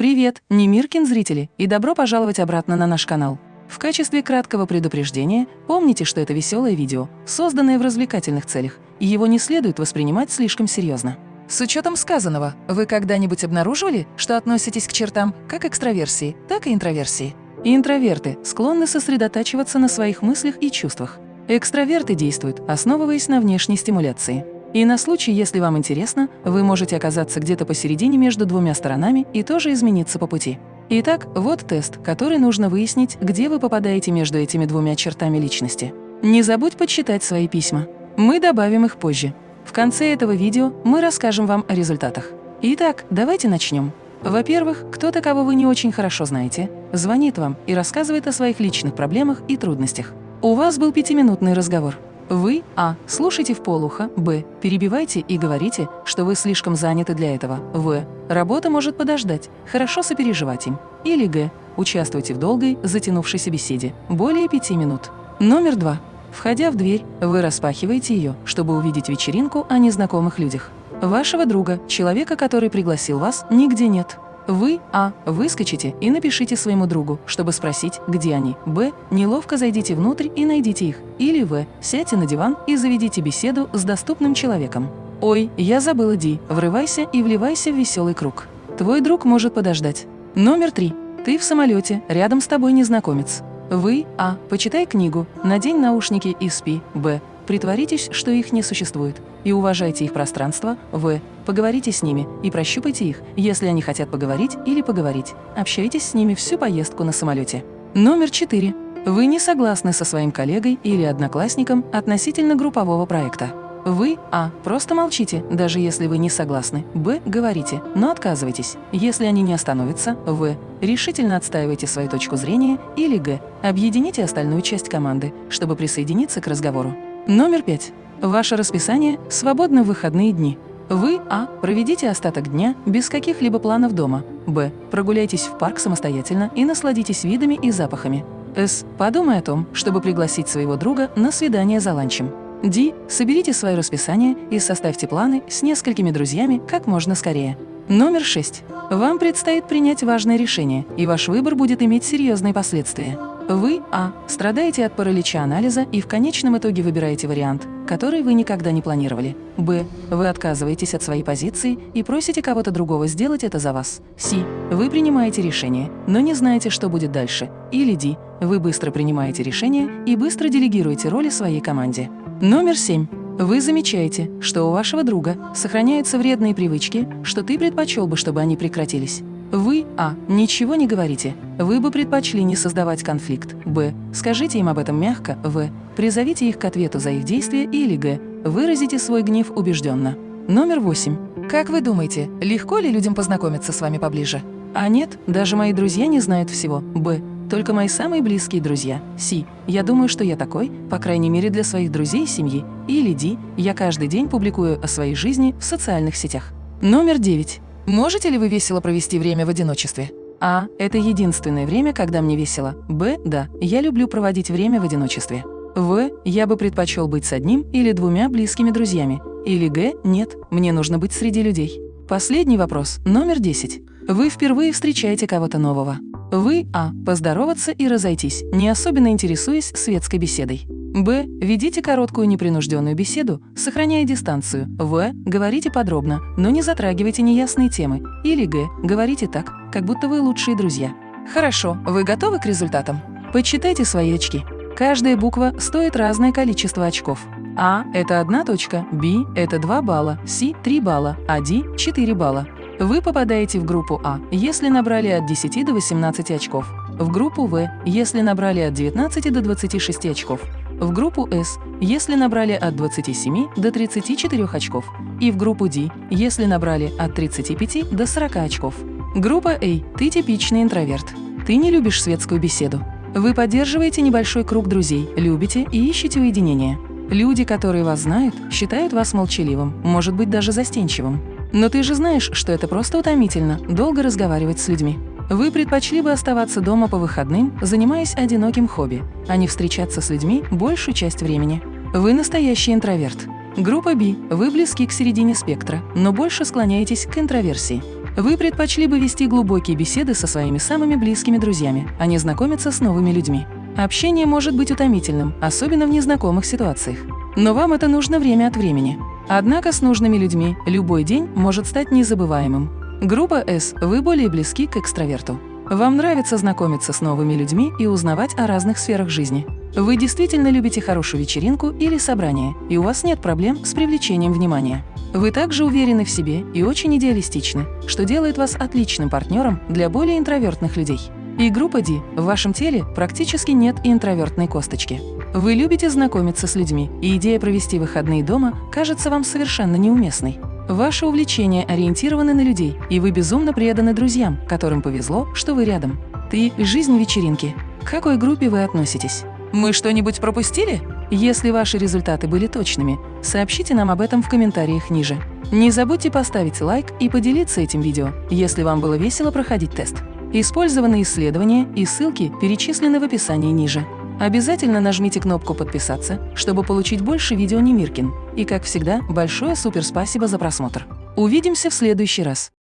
Привет, Немиркин зрители, и добро пожаловать обратно на наш канал. В качестве краткого предупреждения помните, что это веселое видео, созданное в развлекательных целях, и его не следует воспринимать слишком серьезно. С учетом сказанного, вы когда-нибудь обнаруживали, что относитесь к чертам как экстраверсии, так и интроверсии? Интроверты склонны сосредотачиваться на своих мыслях и чувствах. Экстраверты действуют, основываясь на внешней стимуляции. И на случай, если вам интересно, вы можете оказаться где-то посередине между двумя сторонами и тоже измениться по пути. Итак, вот тест, который нужно выяснить, где вы попадаете между этими двумя чертами личности. Не забудь подсчитать свои письма. Мы добавим их позже. В конце этого видео мы расскажем вам о результатах. Итак, давайте начнем. Во-первых, кто-то, кого вы не очень хорошо знаете, звонит вам и рассказывает о своих личных проблемах и трудностях. У вас был пятиминутный разговор. Вы А. Слушайте в полухо, Б. Перебивайте и говорите, что вы слишком заняты для этого. В. Работа может подождать, хорошо сопереживать им. Или Г. Участвуйте в долгой, затянувшейся беседе, более пяти минут. Номер два. Входя в дверь, вы распахиваете ее, чтобы увидеть вечеринку о незнакомых людях. Вашего друга, человека, который пригласил вас, нигде нет. Вы, а, выскочите и напишите своему другу, чтобы спросить, где они. Б, неловко зайдите внутрь и найдите их. Или В, сядьте на диван и заведите беседу с доступным человеком. Ой, я забыла Ди, врывайся и вливайся в веселый круг. Твой друг может подождать. Номер три. Ты в самолете, рядом с тобой незнакомец. Вы, а, почитай книгу, надень наушники и спи. Б, притворитесь, что их не существует и уважайте их пространство, в. Поговорите с ними и прощупайте их, если они хотят поговорить или поговорить. Общайтесь с ними всю поездку на самолете. Номер 4. Вы не согласны со своим коллегой или одноклассником относительно группового проекта. Вы А. Просто молчите, даже если вы не согласны. Б. Говорите, но отказывайтесь. Если они не остановятся, В. Решительно отстаивайте свою точку зрения. Или Г. Объедините остальную часть команды, чтобы присоединиться к разговору. Номер пять. Ваше расписание свободно в выходные дни. Вы А. Проведите остаток дня без каких-либо планов дома. Б. Прогуляйтесь в парк самостоятельно и насладитесь видами и запахами. С. Подумай о том, чтобы пригласить своего друга на свидание за ланчем. Д. Соберите свое расписание и составьте планы с несколькими друзьями как можно скорее. Номер 6. Вам предстоит принять важное решение, и ваш выбор будет иметь серьезные последствия. Вы А. Страдаете от паралича анализа и в конечном итоге выбираете вариант, который вы никогда не планировали. Б. Вы отказываетесь от своей позиции и просите кого-то другого сделать это за вас. С. Вы принимаете решение, но не знаете, что будет дальше. Или Д. Вы быстро принимаете решение и быстро делегируете роли своей команде. Номер 7. Вы замечаете, что у вашего друга сохраняются вредные привычки, что ты предпочел бы, чтобы они прекратились. Вы, а, ничего не говорите. Вы бы предпочли не создавать конфликт. Б, скажите им об этом мягко. В, призовите их к ответу за их действия. Или Г, выразите свой гнев убежденно. Номер восемь. Как вы думаете, легко ли людям познакомиться с вами поближе? А нет, даже мои друзья не знают всего. Б, только мои самые близкие друзья. Си. Я думаю, что я такой, по крайней мере для своих друзей и семьи. Или Ди. Я каждый день публикую о своей жизни в социальных сетях. Номер девять. Можете ли вы весело провести время в одиночестве? А. Это единственное время, когда мне весело. Б. Да. Я люблю проводить время в одиночестве. В. Я бы предпочел быть с одним или двумя близкими друзьями. Или Г. Нет. Мне нужно быть среди людей. Последний вопрос, номер 10. Вы впервые встречаете кого-то нового. Вы А. Поздороваться и разойтись, не особенно интересуясь светской беседой. Б. Ведите короткую непринужденную беседу, сохраняя дистанцию. В. Говорите подробно, но не затрагивайте неясные темы. Или Г. Говорите так, как будто вы лучшие друзья. Хорошо, вы готовы к результатам? Подсчитайте свои очки. Каждая буква стоит разное количество очков. А – это одна точка, Б – это 2 балла, С – 3 балла, а Д – 4 балла. Вы попадаете в группу А, если набрали от 10 до 18 очков, в группу В, если набрали от 19 до 26 очков, в группу С, если набрали от 27 до 34 очков, и в группу D, если набрали от 35 до 40 очков. Группа А – ты типичный интроверт. Ты не любишь светскую беседу. Вы поддерживаете небольшой круг друзей, любите и ищете уединение. Люди, которые вас знают, считают вас молчаливым, может быть, даже застенчивым. Но ты же знаешь, что это просто утомительно – долго разговаривать с людьми. Вы предпочли бы оставаться дома по выходным, занимаясь одиноким хобби, а не встречаться с людьми большую часть времени. Вы настоящий интроверт. Группа B. Вы близки к середине спектра, но больше склоняетесь к интроверсии. Вы предпочли бы вести глубокие беседы со своими самыми близкими друзьями, а не знакомиться с новыми людьми. Общение может быть утомительным, особенно в незнакомых ситуациях. Но вам это нужно время от времени. Однако с нужными людьми любой день может стать незабываемым. Группа S – вы более близки к экстраверту. Вам нравится знакомиться с новыми людьми и узнавать о разных сферах жизни. Вы действительно любите хорошую вечеринку или собрание, и у вас нет проблем с привлечением внимания. Вы также уверены в себе и очень идеалистичны, что делает вас отличным партнером для более интровертных людей. И группа D – в вашем теле практически нет интровертной косточки. Вы любите знакомиться с людьми, и идея провести выходные дома кажется вам совершенно неуместной. Ваши увлечения ориентированы на людей, и вы безумно преданы друзьям, которым повезло, что вы рядом. Ты – жизнь вечеринки. К какой группе вы относитесь? Мы что-нибудь пропустили? Если ваши результаты были точными, сообщите нам об этом в комментариях ниже. Не забудьте поставить лайк и поделиться этим видео, если вам было весело проходить тест. Использованные исследования и ссылки перечислены в описании ниже. Обязательно нажмите кнопку «Подписаться», чтобы получить больше видео Немиркин. И, как всегда, большое супер спасибо за просмотр. Увидимся в следующий раз.